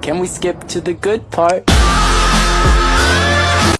Can we skip to the good part?